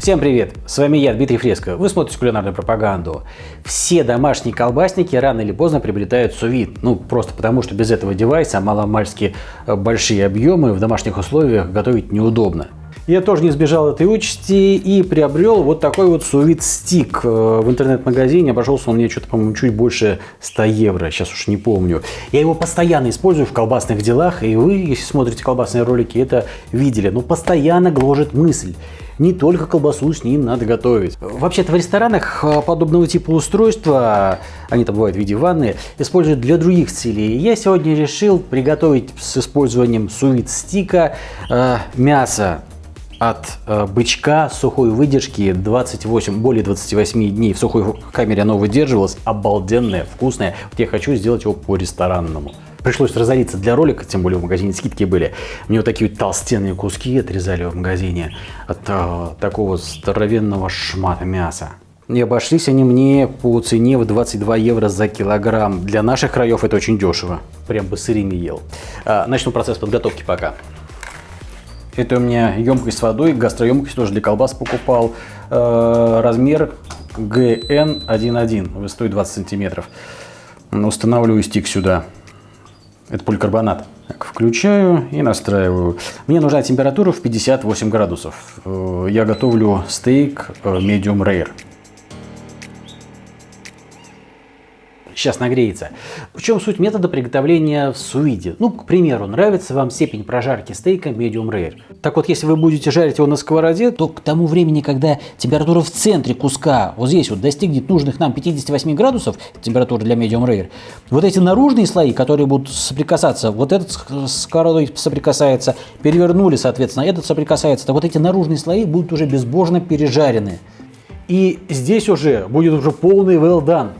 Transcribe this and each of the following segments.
Всем привет! С вами я, Дмитрий Фреско. Вы смотрите кулинарную пропаганду. Все домашние колбасники рано или поздно приобретают сувид. Ну, просто потому, что без этого девайса маломальски э, большие объемы в домашних условиях готовить неудобно. Я тоже не сбежал этой участи и приобрел вот такой вот сувид стик э, в интернет-магазине. Обошелся он мне что-то, по-моему, чуть больше 100 евро, сейчас уж не помню. Я его постоянно использую в колбасных делах, и вы, если смотрите колбасные ролики, это видели. Но постоянно гложет мысль не только колбасу с ним надо готовить. Вообще-то в ресторанах э, подобного типа устройства, они там бывают в виде ванны, используют для других целей. Я сегодня решил приготовить с использованием сувид стика э, мясо от э, бычка сухой выдержки 28, более 28 дней в сухой камере оно выдерживалось, обалденное, вкусное. Вот я хочу сделать его по-ресторанному. Пришлось разориться для ролика, тем более в магазине скидки были. Мне вот такие вот толстенные куски отрезали в магазине от а, такого здоровенного шмата мяса. И обошлись они мне по цене в 22 евро за килограмм. Для наших краев это очень дешево. Прям бы сырыми ел. А, начну процесс подготовки пока. Это у меня емкость с водой, гастроемкость тоже для колбас покупал. А, размер GN11, высотой 20 сантиметров. Устанавливаю стик сюда. Это поликарбонат. Так, включаю и настраиваю. Мне нужна температура в 58 градусов. Э, я готовлю стейк э, medium rare. Сейчас нагреется. В чем суть метода приготовления в сувиде? Ну, к примеру, нравится вам степень прожарки стейка medium rare. Так вот, если вы будете жарить его на сковороде, то к тому времени, когда температура в центре куска, вот здесь вот, достигнет нужных нам 58 градусов, температура для medium rare, вот эти наружные слои, которые будут соприкасаться, вот этот сковородой соприкасается, перевернули, соответственно, этот соприкасается, то вот эти наружные слои будут уже безбожно пережарены. И здесь уже будет уже полный well done.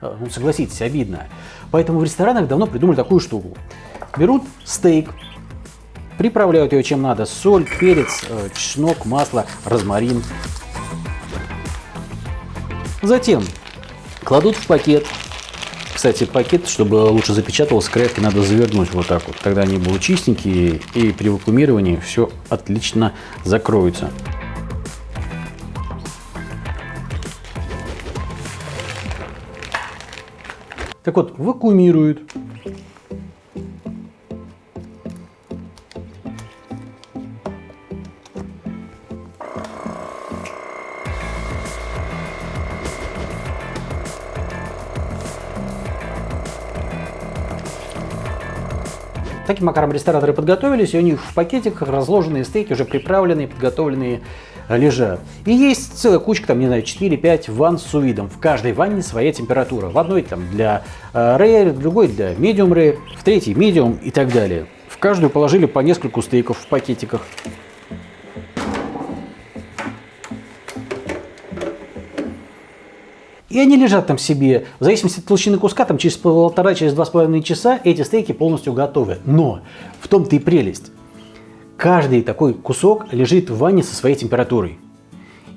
Э, ну, согласитесь, обидно. Поэтому в ресторанах давно придумали такую штуку. Берут стейк, приправляют его чем надо. Соль, перец, э, чеснок, масло, розмарин. Затем кладут в пакет. Кстати, пакет, чтобы лучше запечатывался, крепкий, надо завернуть вот так вот. Тогда они будут чистенькие и при вакуумировании все отлично закроется. Так вот, вакуумируют. Таким макаром рестораторы подготовились, и у них в пакетиках разложенные стейки, уже приправленные, подготовленные лежат. И есть целая кучка, там, не знаю, 4-5 ванн с сувидом. В каждой ванне своя температура. В одной там для э, rare, в другой для medium rare, в третьей medium и так далее. В каждую положили по нескольку стейков в пакетиках. И они лежат там себе, в зависимости от толщины куска, там через полтора, через два с половиной часа эти стейки полностью готовы. Но в том-то и прелесть. Каждый такой кусок лежит в ванне со своей температурой.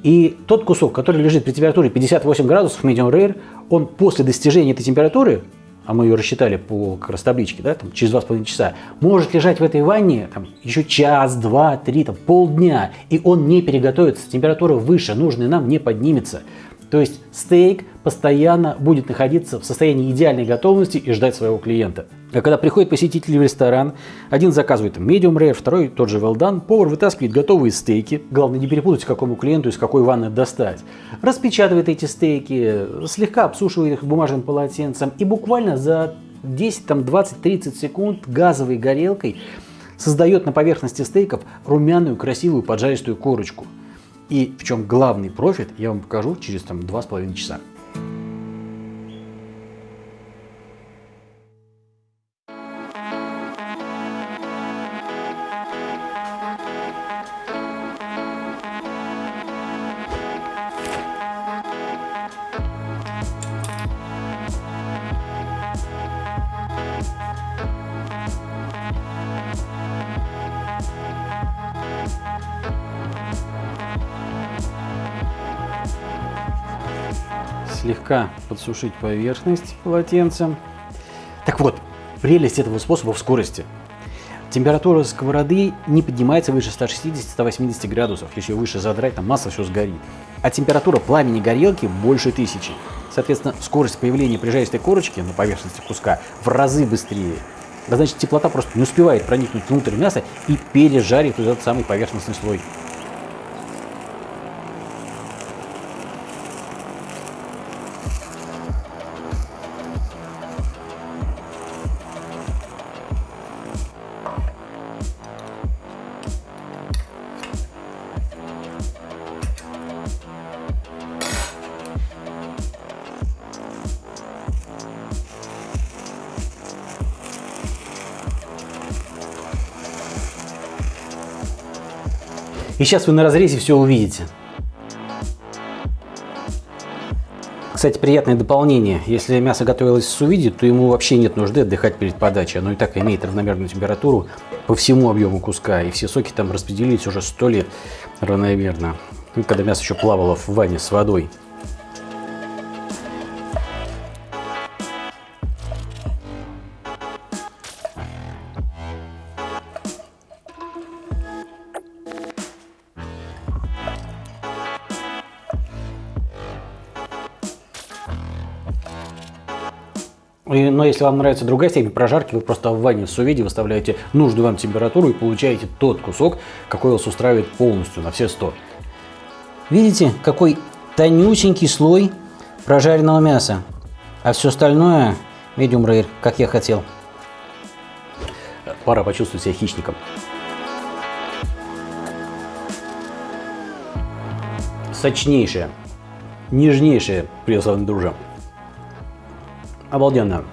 И тот кусок, который лежит при температуре 58 градусов medium rare, он после достижения этой температуры, а мы ее рассчитали по как раз табличке, да, там, через 2,5 часа, может лежать в этой ванне там, еще час, два, три, там, полдня, и он не переготовится, температура выше, нужная нам не поднимется. То есть стейк постоянно будет находиться в состоянии идеальной готовности и ждать своего клиента. А когда приходит посетитель в ресторан, один заказывает medium rare, второй тот же well done, повар вытаскивает готовые стейки, главное не перепутать, какому клиенту из какой ванны достать, распечатывает эти стейки, слегка обсушивает их бумажным полотенцем и буквально за 10, там, 20, 30 секунд газовой горелкой создает на поверхности стейков румяную, красивую поджаристую корочку. И в чем главный профит, я вам покажу через там, 2,5 часа. Слегка подсушить поверхность полотенцем. Так вот, прелесть этого способа в скорости. Температура сковороды не поднимается выше 160-180 градусов. Если ее выше задрать, там масло все сгорит. А температура пламени горелки больше тысячи. Соответственно, скорость появления прижаристой корочки на поверхности куска в разы быстрее. А значит, теплота просто не успевает проникнуть внутрь мяса и пережарить этот самый поверхностный слой. И сейчас вы на разрезе все увидите. Кстати, приятное дополнение. Если мясо готовилось в сувиде, то ему вообще нет нужды отдыхать перед подачей. Оно и так имеет равномерную температуру по всему объему куска. И все соки там распределились уже сто лет равномерно. Ну, когда мясо еще плавало в ванне с водой. Но если вам нравится другая степень прожарки, вы просто в ванне в сувиде выставляете нужную вам температуру и получаете тот кусок, какой вас устраивает полностью на все 100. Видите, какой тонюсенький слой прожаренного мяса, а все остальное medium rare, как я хотел. Пора почувствовать себя хищником. Сочнейшее, нежнейшее, приветствую, дружи. Обалденно.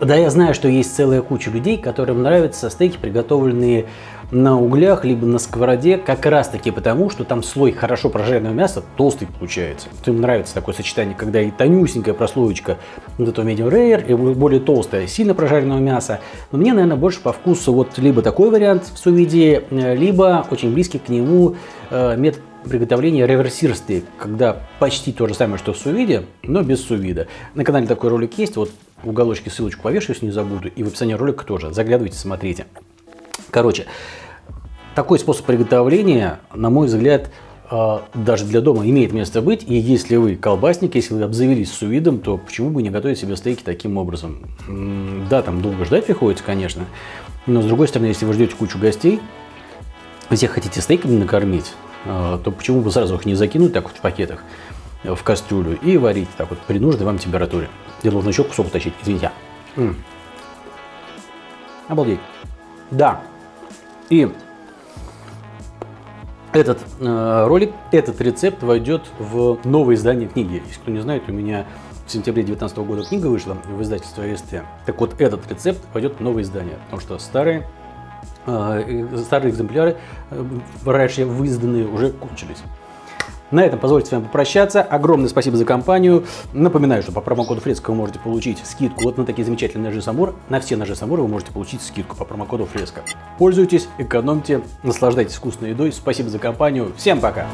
Да, я знаю, что есть целая куча людей, которым нравятся стейки, приготовленные на углях, либо на сковороде, как раз таки потому, что там слой хорошо прожаренного мяса толстый получается. Им нравится такое сочетание, когда и тонюсенькая прослоечка вот этого medium rare, и более толстая, сильно прожаренного мяса. Но мне, наверное, больше по вкусу вот либо такой вариант в сувиде, либо очень близкий к нему э, метод приготовления реверсир стейк, когда почти то же самое, что в сувиде, но без сувида. На канале такой ролик есть, вот в уголочке ссылочку повешу, если не забуду, и в описании ролика тоже. Заглядывайте, смотрите. Короче, такой способ приготовления, на мой взгляд, а, даже для дома имеет место быть. И если вы колбасник, если вы обзавелись сувидом, то почему бы не готовить себе стейки таким образом? Да, там долго ждать приходится, конечно. Но с другой стороны, если вы ждете кучу гостей, всех хотите стейками накормить, то почему бы сразу их не закинуть так вот в пакетах э, в кастрюлю и варить так вот при нужной вам температуре. Где нужно еще кусок утащить, извините. М -м. Обалдеть. Да. И этот э, ролик, этот рецепт войдет в новое издание книги. Если кто не знает, у меня в сентябре 2019 года книга вышла в издательстве АСТ. Так вот, этот рецепт войдет в новое издание, потому что старые, старые экземпляры, э, раньше выизданные, уже кончились. На этом позвольте с вами попрощаться. Огромное спасибо за компанию. Напоминаю, что по промокоду Фреска вы можете получить скидку вот на такие замечательные ножи Самур. На все ножи Самур вы можете получить скидку по промокоду Фреска. Пользуйтесь, экономьте, наслаждайтесь вкусной едой. Спасибо за компанию. Всем пока!